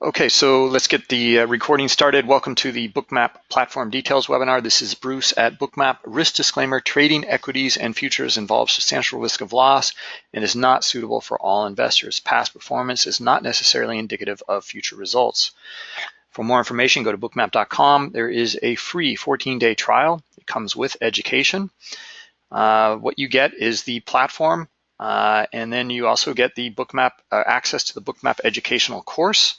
Okay, so let's get the uh, recording started. Welcome to the Bookmap Platform Details webinar. This is Bruce at Bookmap. Risk disclaimer, trading equities and futures involves substantial risk of loss and is not suitable for all investors. Past performance is not necessarily indicative of future results. For more information, go to bookmap.com. There is a free 14-day trial. It comes with education. Uh, what you get is the platform uh, and then you also get the bookmap uh, access to the bookmap educational course,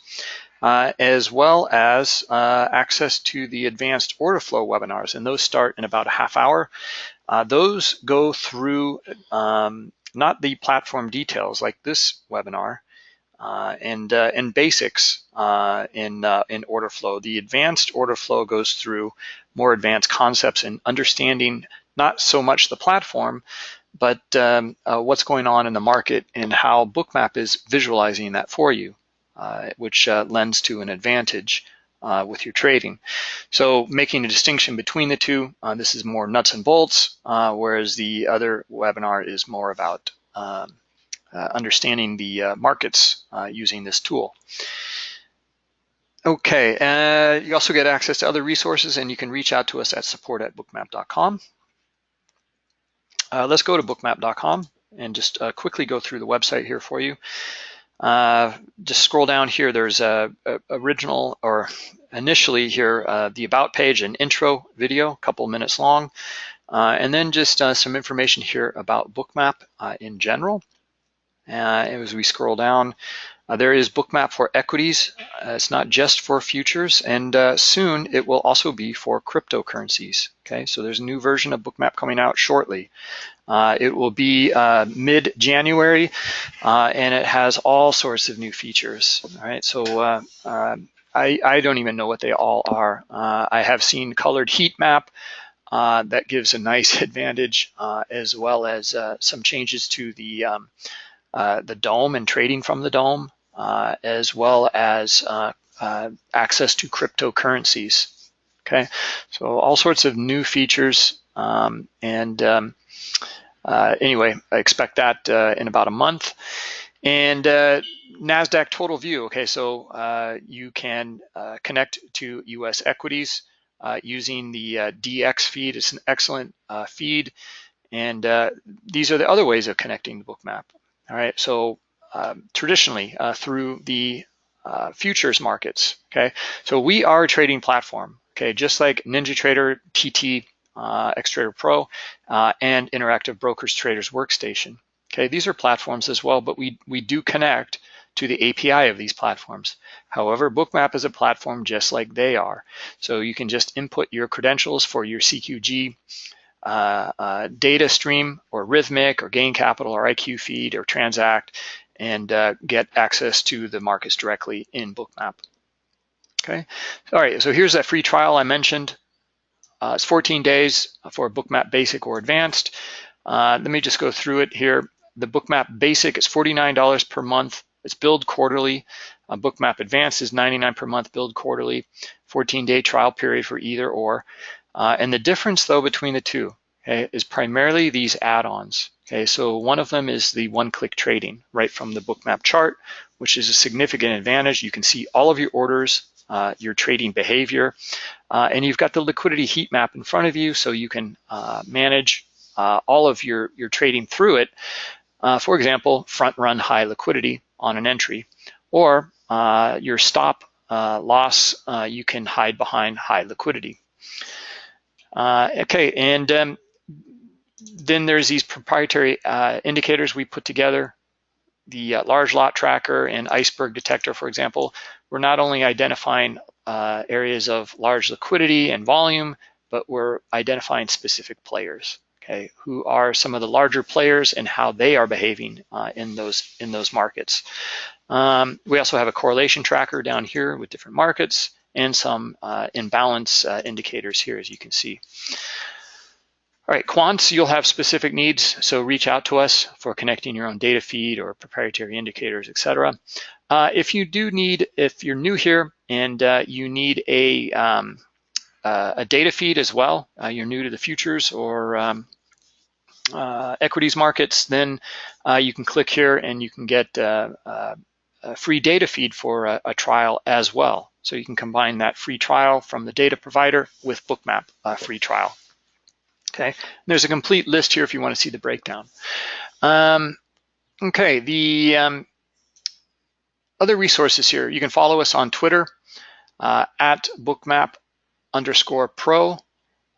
uh, as well as uh, access to the advanced order flow webinars. And those start in about a half hour. Uh, those go through um, not the platform details like this webinar, uh, and uh, and basics uh, in uh, in order flow. The advanced order flow goes through more advanced concepts and understanding not so much the platform, but um, uh, what's going on in the market and how Bookmap is visualizing that for you, uh, which uh, lends to an advantage uh, with your trading. So making a distinction between the two, uh, this is more nuts and bolts, uh, whereas the other webinar is more about um, understanding the markets using this tool. Okay, you also get access to other resources and you can reach out to us at support at bookmap.com. Uh, let's go to bookmap.com and just uh, quickly go through the website here for you. Uh, just scroll down here. There's a, a original or initially here uh, the about page, an intro video, a couple minutes long, uh, and then just uh, some information here about Bookmap in general. as we scroll down, there is Bookmap for equities. Uh, it's not just for futures, and uh, soon it will also be for cryptocurrencies. Okay, so there's a new version of Bookmap coming out shortly. Uh, it will be uh, mid-January, uh, and it has all sorts of new features. All right, so um, I, I, don't even know what they all are. I have seen colored heat map. that gives a nice advantage, as well as some changes to the um, the DOM and trading from the DOM. Uh, as well as uh, uh, access to cryptocurrencies. Okay, so all sorts of new features. Um, and um, anyway, I expect that in about a month. And NASDAQ total view. Okay, so uh, you can uh, connect to US equities uh, using the dxFeed. It's an excellent feed. And these are the other ways of connecting the bookmap. All right, so traditionally uh, through the uh, futures markets. Okay, so we are a trading platform. Okay, just like NinjaTrader TT, uh, Xtrader Pro, uh, and Interactive Brokers Traders Workstation. Okay, these are platforms as well, but we we do connect to the API of these platforms. However, Bookmap is a platform just like they are. So you can just input your credentials for your CQG uh, uh, data stream or Rithmic or Gain Capital or IQFeed or Transact and uh, get access to the markets directly in Bookmap. Okay, all right, so here's that free trial I mentioned. Uh, it's 14 days for Bookmap Basic or Advanced. Uh, let me just go through it here. The Bookmap Basic is $49 per month. It's billed quarterly. Uh, Bookmap Advanced is 99 per month, billed quarterly. 14-day trial period for either or. Uh, and the difference, though, between the two okay, is primarily these add-ons. Okay, so one of them is the one-click trading right from the bookmap chart, which is a significant advantage. You can see all of your orders, uh, your trading behavior, uh, and you've got the liquidity heat map in front of you so you can uh, manage uh, all of your, your trading through it. Uh, for example, front run high liquidity on an entry, or uh, your stop loss, you can hide behind high liquidity. okay, and um, then there's these proprietary uh, indicators we put together. The uh, large lot tracker and iceberg detector, for example, we're not only identifying uh, areas of large liquidity and volume, but we're identifying specific players, okay, who are some of the larger players and how they are behaving uh, in those in those markets. Um, we also have a correlation tracker down here with different markets and some uh, imbalance uh, indicators here, as you can see. All right, quants, you'll have specific needs, so reach out to us for connecting your own data feed or proprietary indicators, et cetera. Uh, if you do need, if you're new here and uh, you need a, um, uh, a data feed as well, uh, you're new to the futures or um, uh, equities markets, then uh, you can click here and you can get a free data feed for a, a, trial as well. So you can combine that free trial from the data provider with Bookmap free trial. Okay, and there's a complete list here if you want to see the breakdown. Um, okay, the um, other resources here, you can follow us on Twitter uh, at bookmap underscore pro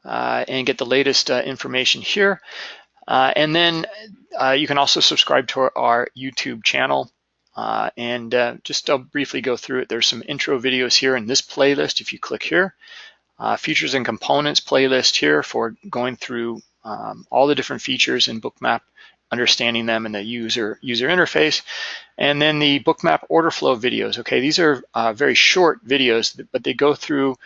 uh, and get the latest uh, information here. Uh, and then uh, you can also subscribe to our, our YouTube channel. Uh, and just briefly go through it. There's some intro videos here in this playlist. If you click here, features and components playlist here for going through um, all the different features in Bookmap understanding them in the user user interface. And then the bookmap order flow videos. Okay, these are uh, very short videos, but they go through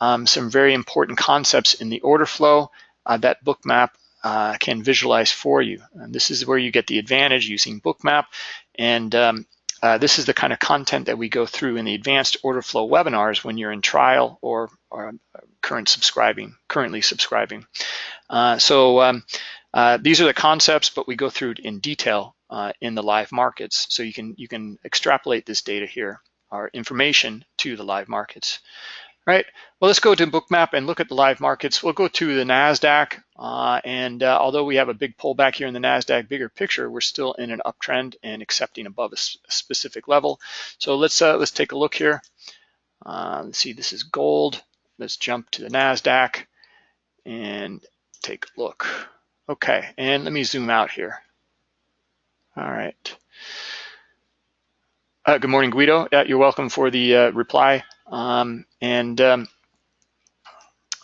um, some very important concepts in the order flow uh, that bookmap uh, can visualize for you. And this is where you get the advantage using bookmap. And um, uh, this is the kind of content that we go through in the advanced order flow webinars when you're in trial or, or current subscribing, currently subscribing. Uh, so um, uh, these are the concepts, but we go through in detail uh, in the live markets. So you can you can extrapolate this data here, our information to the live markets. Right. Well, let's go to Bookmap and look at the live markets. We'll go to the Nasdaq, uh, and uh, although we have a big pullback here in the Nasdaq, bigger picture, we're still in an uptrend and accepting above a, specific level. So let's uh, let's take a look here. Uh, let's see. This is gold. Let's jump to the Nasdaq and take a look. Okay, and let me zoom out here. All right. Uh, good morning, Guido. Yeah, you're welcome for the uh, reply. Um, and um,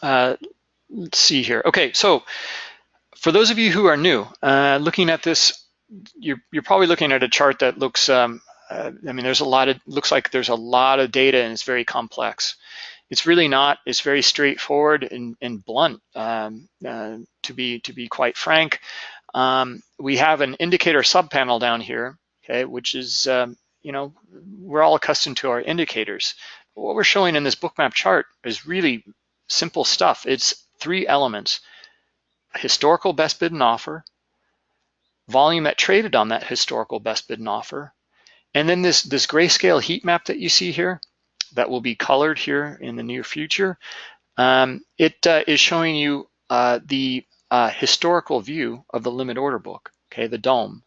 uh, let's see here. Okay, so for those of you who are new, uh, looking at this, you're, you're probably looking at a chart that looks, um, uh, I mean, there's a lot of, looks like there's a lot of data and it's very complex. It's really not. It's very straightforward and, and blunt. Um, uh, to be to be quite frank, um, we have an indicator subpanel down here, okay, which is um, you know we're all accustomed to our indicators. But what we're showing in this bookmap chart is really simple stuff. It's three elements: historical best bid and offer, volume that traded on that historical best bid and offer, and then this this grayscale heat map that you see here that will be colored here in the near future. Um, it uh, is showing you uh, the uh, historical view of the limit order book, okay, the DOM.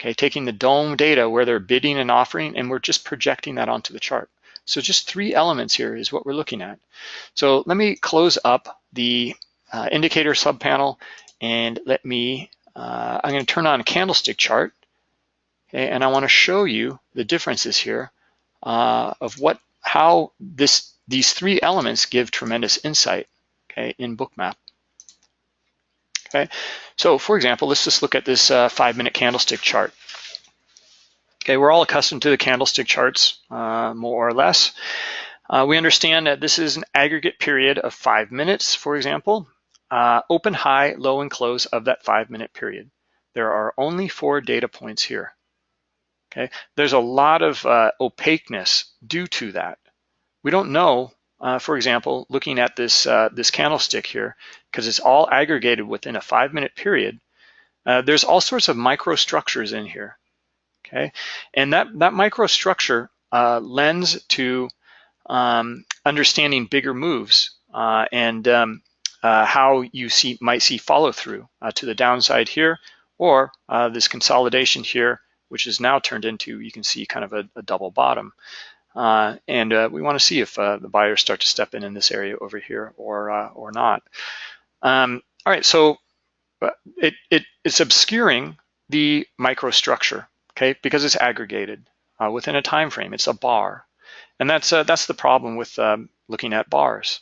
Okay, taking the DOM data where they're bidding and offering, and we're just projecting that onto the chart. So just three elements here is what we're looking at. So let me close up the uh, indicator subpanel and let me, uh, I'm gonna turn on a candlestick chart, okay, and I wanna show you the differences here uh, of what how this these three elements give tremendous insight okay, in Bookmap. Okay, so for example, let's just look at this uh, five minute candlestick chart. Okay, we're all accustomed to the candlestick charts, uh, more or less. Uh, we understand that this is an aggregate period of five minutes, for example, uh, open, high, low, and close of that five minute period. There are only four data points here. Okay, there's a lot of uh, opaqueness due to that. We don't know, uh, for example, looking at this uh, this candlestick here, because it's all aggregated within a five minute period. Uh, there's all sorts of microstructures in here. Okay, and that that microstructure uh, lends to um, understanding bigger moves uh, and um, how you see might see follow through to the downside here, or this consolidation here which is now turned into, you can see kind of a, a double bottom. Uh, and uh, we want to see if uh, the buyers start to step in in this area over here or uh, or not. Um, all right, so uh, it, it it's obscuring the microstructure, okay, because it's aggregated uh, within a time frame. It's a bar, and that's that's the problem with um, looking at bars.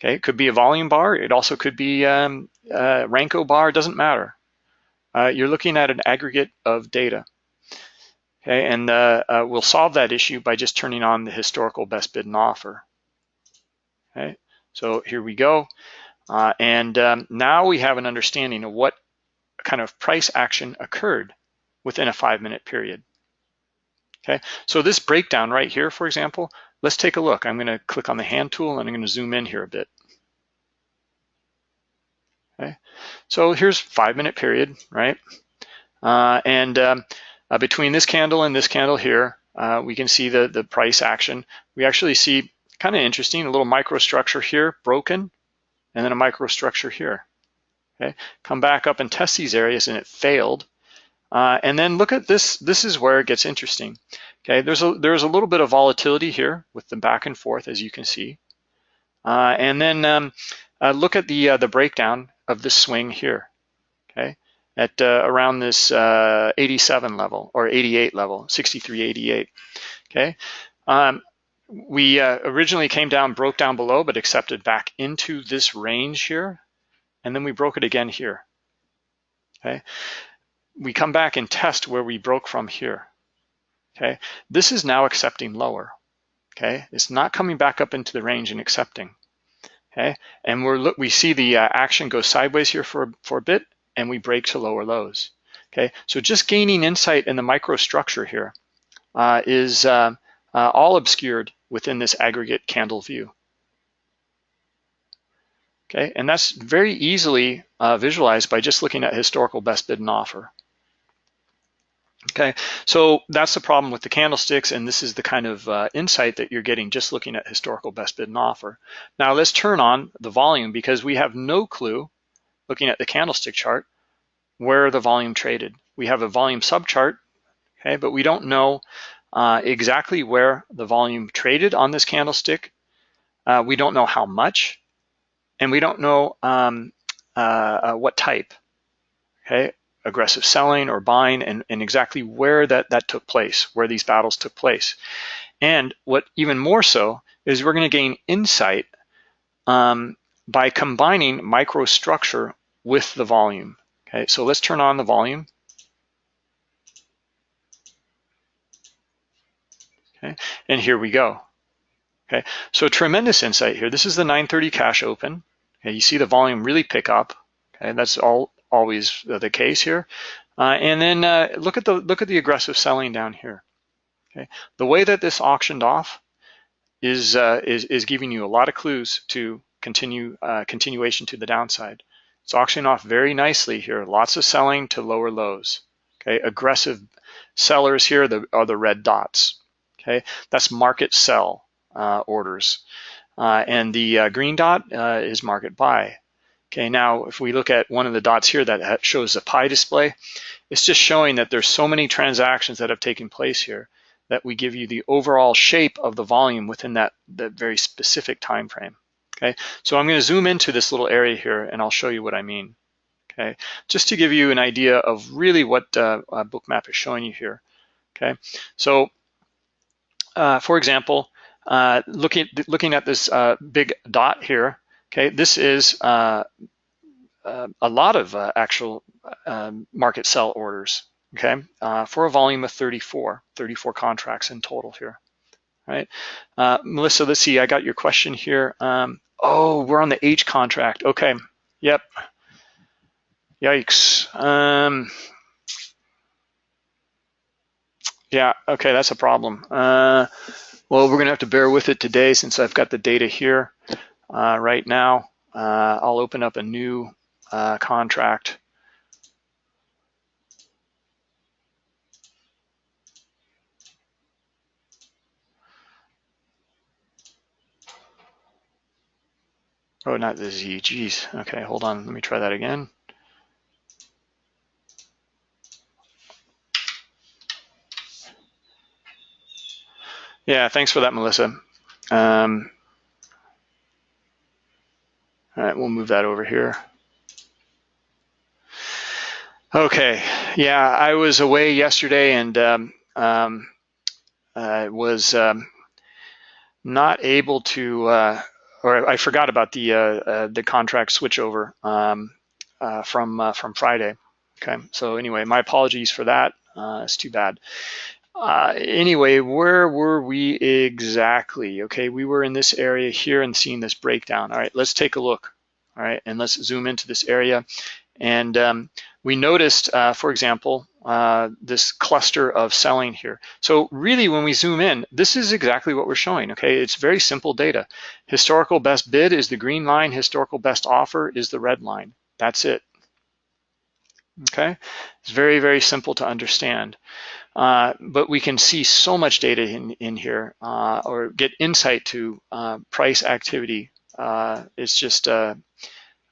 Okay, it could be a volume bar. It also could be um, a Renko bar. It doesn't matter. you're looking at an aggregate of data. Okay, and uh, uh, we'll solve that issue by just turning on the historical best bid and offer. Okay, so here we go. Uh, and um, now we have an understanding of what kind of price action occurred within a five minute period. Okay, so this breakdown right here, for example, let's take a look. I'm gonna click on the hand tool and I'm gonna zoom in here a bit. Okay, so here's five minute period, right? Uh, and um, uh, between this candle and this candle here, uh, we can see the, the price action. We actually see kind of interesting, a little microstructure here broken, and then a microstructure here. Okay, come back up and test these areas and it failed. Uh, and then look at this, this is where it gets interesting. Okay, there's a, there's a little bit of volatility here with the back and forth as you can see. Uh, and then um, uh, look at the, uh, the breakdown of the swing here, okay, at uh, around this uh, 87 level or 88 level, 63.88, okay. Um, we originally came down, broke down below, but accepted back into this range here, and then we broke it again here, okay we come back and test where we broke from here. Okay, this is now accepting lower. Okay, it's not coming back up into the range and accepting. Okay, and we're look we see the uh, action go sideways here for for a bit, and we break to lower lows. Okay, so just gaining insight in the microstructure here uh, is uh, uh all obscured within this aggregate candle view. Okay, and that's very easily uh, visualized by just looking at historical best bid and offer. Okay, so that's the problem with the candlesticks, and this is the kind of uh, insight that you're getting just looking at historical best bid and offer. Now let's turn on the volume because we have no clue, looking at the candlestick chart, where the volume traded. We have a volume subchart, okay, but we don't know uh, exactly where the volume traded on this candlestick. Uh, we don't know how much, and we don't know um, uh, what type. Okay, aggressive selling or buying and, and exactly where that, that took place, where these battles took place. And what even more so is we're going to gain insight um, by combining microstructure with the volume. Okay, so let's turn on the volume. Okay, and here we go. Okay, so tremendous insight here. This is the 930 cash open. Okay, you see the volume really pick up. Okay, that's all always the case here. Uh, and then uh, look at the look at the aggressive selling down here. Okay, the way that this auctioned off is uh, is is giving you a lot of clues to continue uh, continuation to the downside. It's auctioning off very nicely here. Lots of selling to lower lows. Okay, aggressive sellers here the, are the red dots. Okay, that's market sell uh, orders, uh, and the green dot is market buy. Okay, now if we look at one of the dots here that shows the pie display, it's just showing that there's so many transactions that have taken place here that we give you the overall shape of the volume within that, that very specific time frame. Okay, so I'm going to zoom into this little area here and I'll show you what I mean. Okay, just to give you an idea of really what uh, uh, Bookmap is showing you here. Okay, so uh, for example, uh, looking looking at this uh, big dot here, Okay, this is uh, a lot of actual market sell orders, okay, for a volume of 34, 34 contracts in total here, right? Uh, Melissa, let's see, I got your question here. Um, oh, we're on the H contract, okay, yep. Yikes. Um, yeah, okay, that's a problem. Uh, well, we're gonna have to bear with it today since I've got the data here uh, right now. Uh, I'll open up a new uh, contract. Oh, not the Z, geez. Okay, hold on, let me try that again. Yeah, thanks for that, Melissa. Um, all right, we'll move that over here. Okay, yeah, I was away yesterday and um, um, uh, was um, not able to, uh, or I forgot about the uh, uh the contract switchover um, uh, from uh, from Friday. Okay, so anyway, my apologies for that. it's too bad. Uh, anyway, where were we exactly? Okay, we were in this area here and seeing this breakdown. All right, let's take a look. All right, and let's zoom into this area. And um, we noticed, uh, for example, uh, this cluster of selling here. So really, when we zoom in, this is exactly what we're showing, okay? It's very simple data. Historical best bid is the green line, historical best offer is the red line. That's it, okay? It's very, very simple to understand. Uh, but we can see so much data in, in here uh, or get insight to uh, price activity. Uh, it's just,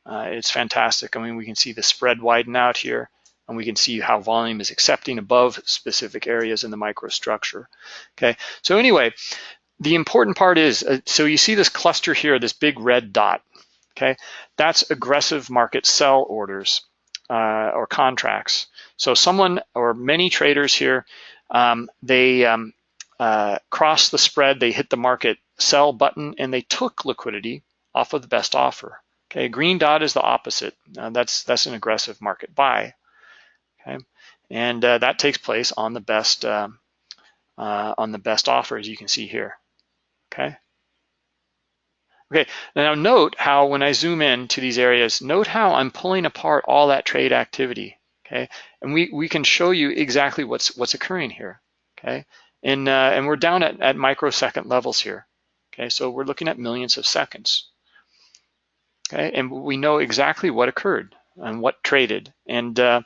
uh, it's fantastic. I mean, we can see the spread widen out here and we can see how volume is accepting above specific areas in the microstructure. Okay, so anyway, the important part is, so you see this cluster here, this big red dot, okay? That's aggressive market sell orders uh, or contracts. So someone or many traders here, um, they um, uh, cross the spread, they hit the market sell button, and they took liquidity off of the best offer. Okay, green dot is the opposite. Uh, that's that's an aggressive market buy. Okay, and uh, that takes place on the best um, uh, on the best offer, as you can see here. Okay. Okay, now note how when I zoom in to these areas, note how I'm pulling apart all that trade activity, okay? And we, we can show you exactly what's what's occurring here, okay? And, uh, and we're down at, at microsecond levels here, okay? So we're looking at millions of seconds, okay? And we know exactly what occurred and what traded. And uh,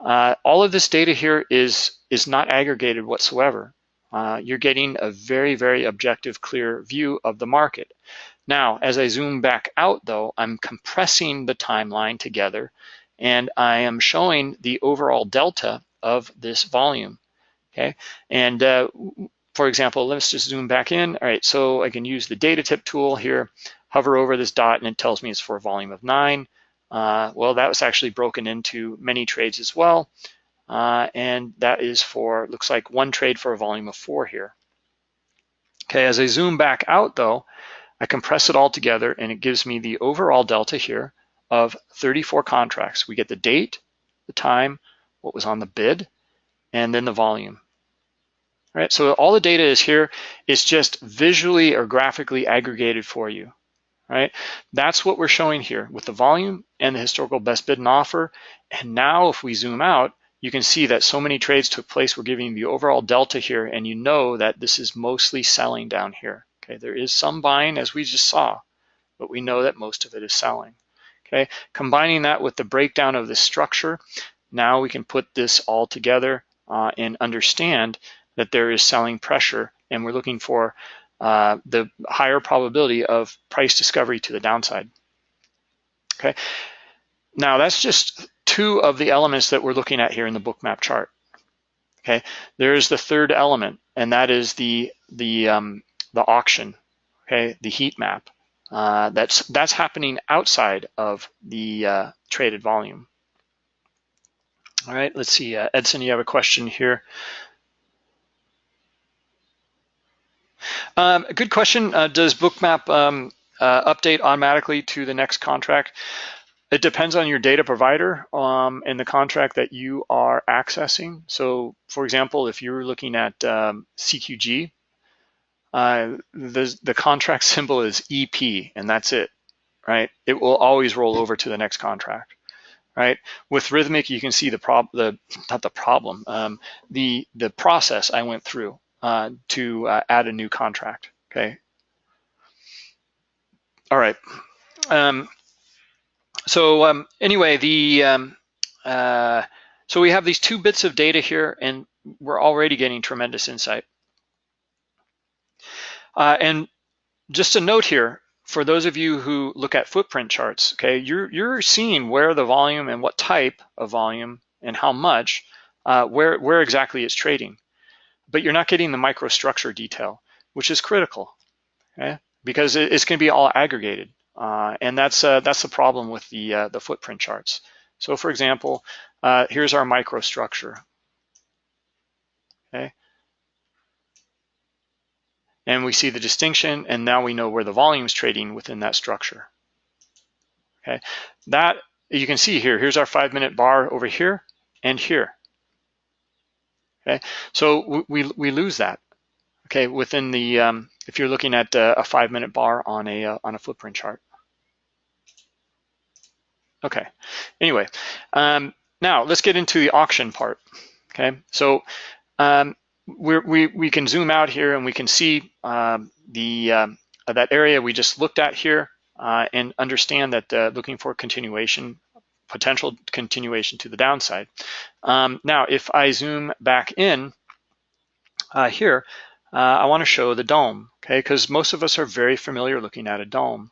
uh, all of this data here is, is not aggregated whatsoever. Uh, you're getting a very, very objective, clear view of the market. Now, as I zoom back out though, I'm compressing the timeline together and I am showing the overall delta of this volume, okay? And uh, for example, let's just zoom back in. All right, so I can use the data tip tool here, hover over this dot and it tells me it's for a volume of nine. Uh, well, that was actually broken into many trades as well. Uh, and that is for, looks like one trade for a volume of four here. Okay, as I zoom back out though, I compress it all together and it gives me the overall delta here of 34 contracts. We get the date, the time, what was on the bid, and then the volume. All right, so all the data is here. It's just visually or graphically aggregated for you. Right, that's what we're showing here with the volume and the historical best bid and offer. And now if we zoom out, you can see that so many trades took place. We're giving the overall delta here, and you know that this is mostly selling down here. Okay, there is some buying as we just saw, but we know that most of it is selling. Okay, combining that with the breakdown of the structure, now we can put this all together uh, and understand that there is selling pressure and we're looking for uh, the higher probability of price discovery to the downside. Okay, now that's just two of the elements that we're looking at here in the Bookmap chart. Okay, there's the third element, and that is the the um, the auction, okay, the heat map. Uh, that's that's happening outside of the uh, traded volume. All right, let's see. Uh, Edson, you have a question here. Um, good question. Uh, does Bookmap um, uh, update automatically to the next contract? It depends on your data provider um, and the contract that you are accessing. So, for example, if you're looking at um, CQG, uh, the, the contract symbol is EP and that's it, right? It will always roll over to the next contract, right? With Rithmic, you can see the problem, the not the problem, um, the the process I went through uh, to uh, add a new contract, okay? All right. Um, so um, anyway, the um, uh, so we have these two bits of data here, and we're already getting tremendous insight. Uh, and just a note here, for those of you who look at footprint charts, okay, you're, you're seeing where the volume and what type of volume and how much, uh, where, where exactly it's trading. But you're not getting the microstructure detail, which is critical, okay? Because it's gonna be all aggregated. Uh, and that's, uh, that's the problem with the, uh, the footprint charts. So for example, uh, here's our microstructure, okay? and we see the distinction and now we know where the volume is trading within that structure. Okay, that you can see here, here's our five minute bar over here and here. Okay, so we, we lose that. Okay, within the, um, if you're looking at a, a five minute bar on a, uh, on a footprint chart. Okay, anyway, um, now let's get into the auction part. Okay, so um, we we can zoom out here and we can see um, the um, that area we just looked at here uh, and understand that uh, looking for continuation, potential continuation to the downside. Um, now, if I zoom back in uh, here, uh, I want to show the DOM, okay? Because most of us are very familiar looking at a DOM.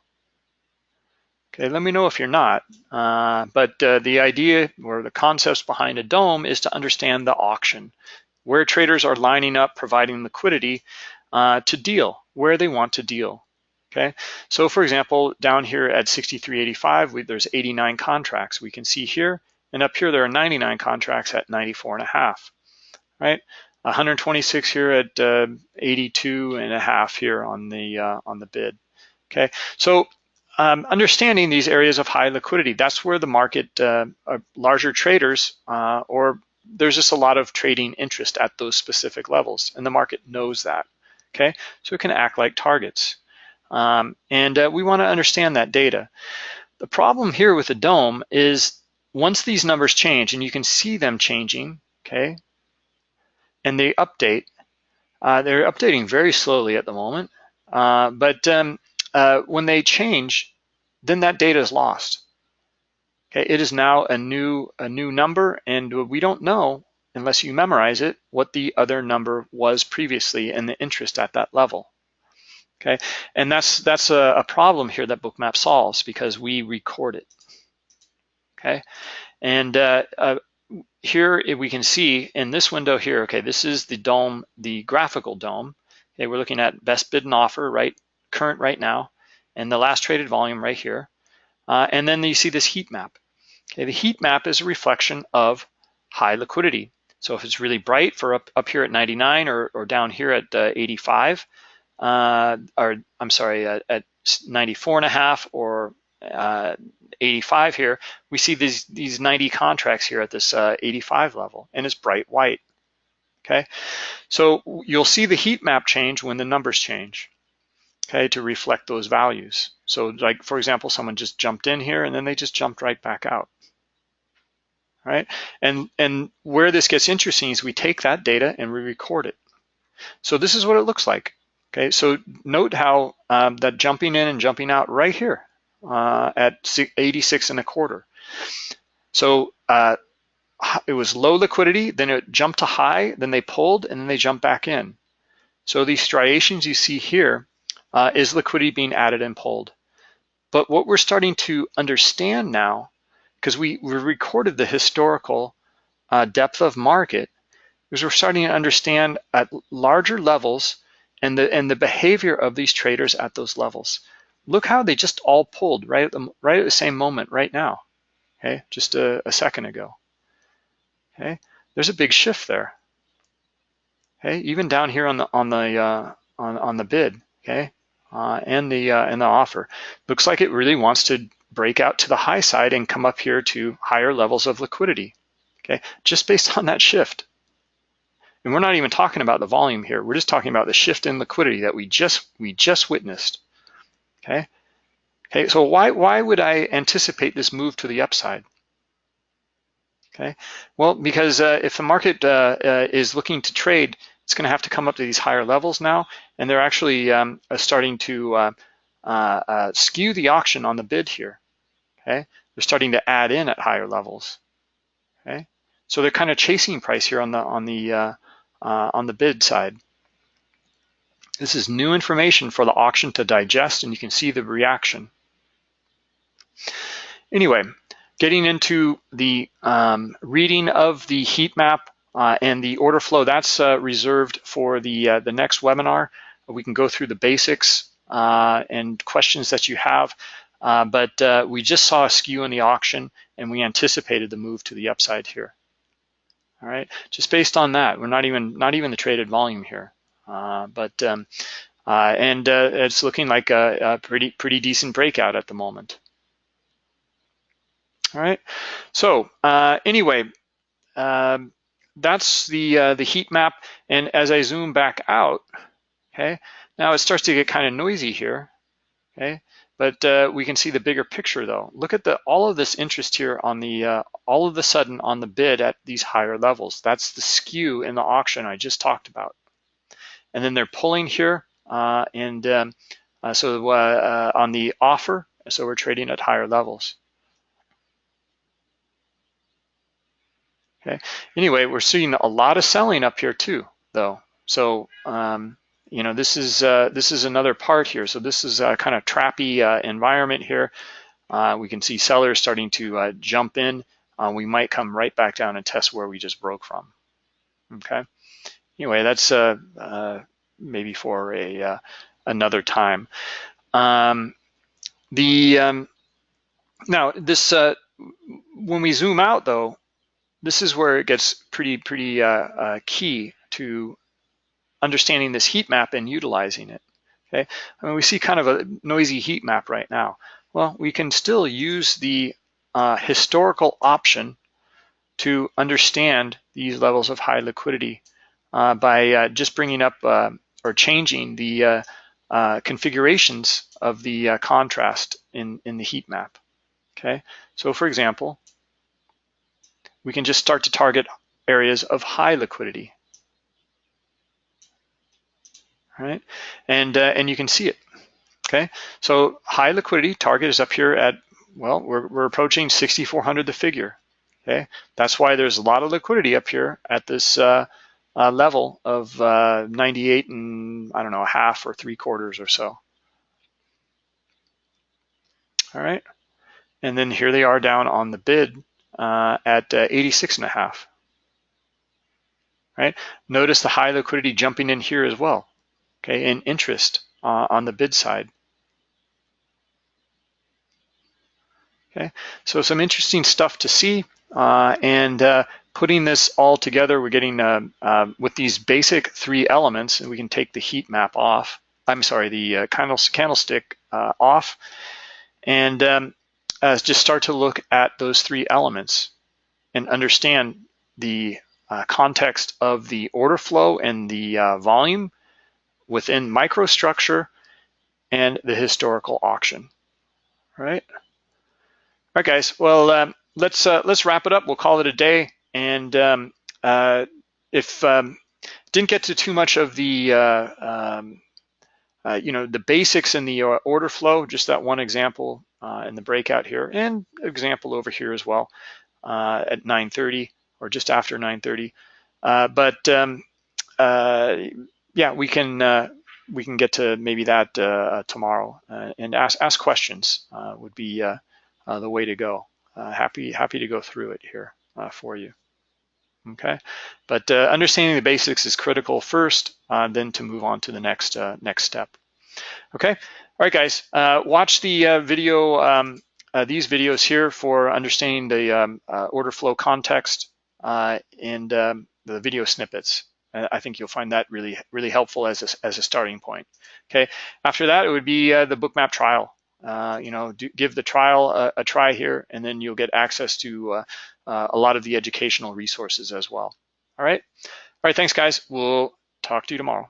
Okay, let me know if you're not. Uh, but uh, the idea or the concepts behind a DOM is to understand the auction, where traders are lining up, providing liquidity uh, to deal, where they want to deal. Okay, so for example, down here at 63.85, we, there's 89 contracts we can see here, and up here there are 99 contracts at 94 and a half, right? 126 here at uh, 82 and a half here on the uh, on the bid. Okay, so um, understanding these areas of high liquidity, that's where the market, uh, larger traders, uh, or there's just a lot of trading interest at those specific levels, and the market knows that. Okay, so it can act like targets, um, and uh, we want to understand that data. The problem here with the DOM is once these numbers change, and you can see them changing, okay, and they update. Uh, they're updating very slowly at the moment, uh, but um, uh, when they change, then that data is lost. Okay, it is now a new a new number, and we don't know unless you memorize it what the other number was previously and the interest at that level. Okay, and that's that's a, a problem here that Bookmap solves because we record it. Okay, and uh, uh, here we can see in this window here, okay, this is the DOM, the graphical DOM. Okay, we're looking at best bid and offer, right, current right now, and the last traded volume right here. Uh, and then you see this heat map. Okay, the heat map is a reflection of high liquidity. So if it's really bright for up, up here at 99 or, or down here at uh, 85, uh, or I'm sorry, at, at 94 and a half or uh, 85 here, we see these, these 90 contracts here at this uh, 85 level, and it's bright white, okay? So you'll see the heat map change when the numbers change, okay, to reflect those values. So like, for example, someone just jumped in here and then they just jumped right back out, right? And, and where this gets interesting is we take that data and we record it. So this is what it looks like. Okay, so note how um, that jumping in and jumping out right here uh, at 86 and a quarter. So uh, it was low liquidity, then it jumped to high, then they pulled, and then they jumped back in. So these striations you see here uh, is liquidity being added and pulled. But what we're starting to understand now, because we, we recorded the historical uh, depth of market, is we're starting to understand at larger levels and the, and the behavior of these traders at those levels. Look how they just all pulled right at the, right at the same moment right now, okay, just a, a second ago. Okay, there's a big shift there. Okay, even down here on the on the uh, on on the bid, okay, uh, and the uh, and the offer, looks like it really wants to break out to the high side and come up here to higher levels of liquidity. Okay, just based on that shift. And we're not even talking about the volume here. We're just talking about the shift in liquidity that we just we just witnessed. Okay. Okay, so why, why would I anticipate this move to the upside? Okay, well, because uh, if the market uh, uh, is looking to trade, it's going to have to come up to these higher levels now, and they're actually um, uh, starting to uh, uh, skew the auction on the bid here. Okay, they're starting to add in at higher levels. Okay, so they're kind of chasing price here on the on the on the bid side. This is new information for the auction to digest and you can see the reaction. Anyway, getting into the um, reading of the heat map uh, and the order flow, that's uh, reserved for the, uh, the next webinar. We can go through the basics uh, and questions that you have, uh, but uh, we just saw a skew in the auction and we anticipated the move to the upside here. All right, just based on that, we're not even not even the traded volume here. Uh, but um, uh, and uh, it's looking like a, a, pretty pretty decent breakout at the moment. All right. So anyway, um, that's the the heat map. And as I zoom back out, okay, now it starts to get kind of noisy here. Okay, but uh, we can see the bigger picture though. Look at the all of this interest here on the uh, all of the sudden on the bid at these higher levels. That's the skew in the auction I just talked about and then they're pulling here uh, and um, uh, so uh, uh, on the offer, so we're trading at higher levels. Okay. Anyway, we're seeing a lot of selling up here too, though. So um, you know this is uh, this is another part here. So this is a kind of trappy uh, environment here. Uh, we can see sellers starting to uh, jump in. Uh, we might come right back down and test where we just broke from. Okay. Anyway, that's maybe for a another time. Um, the um, now this when we zoom out though, this is where it gets pretty pretty key to understanding this heat map and utilizing it. Okay, I mean we see kind of a noisy heat map right now. Well, we can still use the uh, historical auction to understand these levels of high liquidity uh, by uh, just bringing up uh, or changing the uh, uh, configurations of the contrast in, in the heat map. Okay, so for example, we can just start to target areas of high liquidity right? And, uh, and you can see it, okay? So high liquidity target is up here at, well, we're, we're approaching 6,400 the figure, okay? That's why there's a lot of liquidity up here at this uh, uh, level of uh, 98 and, I don't know, a half or three quarters or so. All right, and then here they are down on the bid uh, at uh, 86 and a half right? Notice the high liquidity jumping in here as well okay, and interest uh, on the bid side. Okay, so some interesting stuff to see. Uh, and uh, putting this all together, we're getting uh, uh, with these basic three elements, and we can take the heat map off. I'm sorry, the uh, candlestick off, and um, just start to look at those three elements and understand the context of the order flow and the volume within microstructure and the historical auction, right? All right, guys. Well, um, let's uh, let's wrap it up. We'll call it a day. And um, uh, if um, didn't get to too much of the uh, um, uh, you know the basics in the uh, order flow, just that one example uh, in the breakout here, and example over here as well at 9:30 or just after 9:30. but um, yeah, we can uh, we can get to maybe that uh, tomorrow uh, and ask ask questions uh, would be uh, the way to go. happy happy to go through it here for you. Okay, but understanding the basics is critical first, then to move on to the next next step. Okay, all right, guys, watch the video. Um, these videos here for understanding the um, order flow context and um, the video snippets. I think you'll find that really, really helpful as a, as a starting point. Okay. After that, it would be uh, the bookmap trial. Uh, you know, do, give the trial a, a, try here, and then you'll get access to uh, uh, a lot of the educational resources as well. All right. All right. Thanks, guys. We'll talk to you tomorrow.